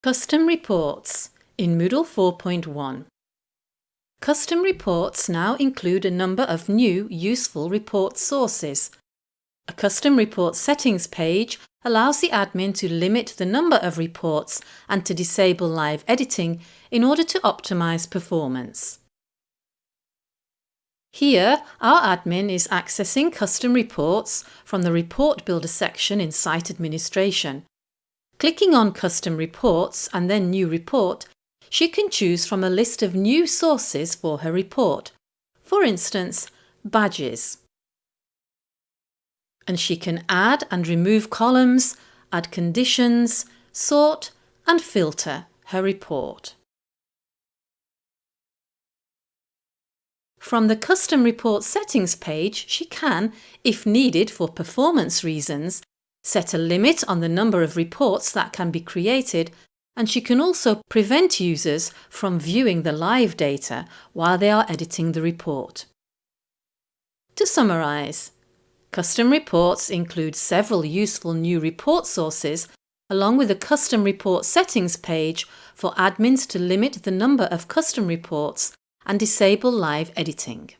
Custom Reports in Moodle 4.1 Custom reports now include a number of new useful report sources. A custom report settings page allows the admin to limit the number of reports and to disable live editing in order to optimize performance. Here, our admin is accessing custom reports from the Report Builder section in Site Administration. Clicking on Custom Reports and then New Report, she can choose from a list of new sources for her report, for instance, badges. And she can add and remove columns, add conditions, sort and filter her report. From the Custom Report Settings page, she can, if needed for performance reasons, set a limit on the number of reports that can be created and she can also prevent users from viewing the live data while they are editing the report. To summarise, custom reports include several useful new report sources along with a custom report settings page for admins to limit the number of custom reports and disable live editing.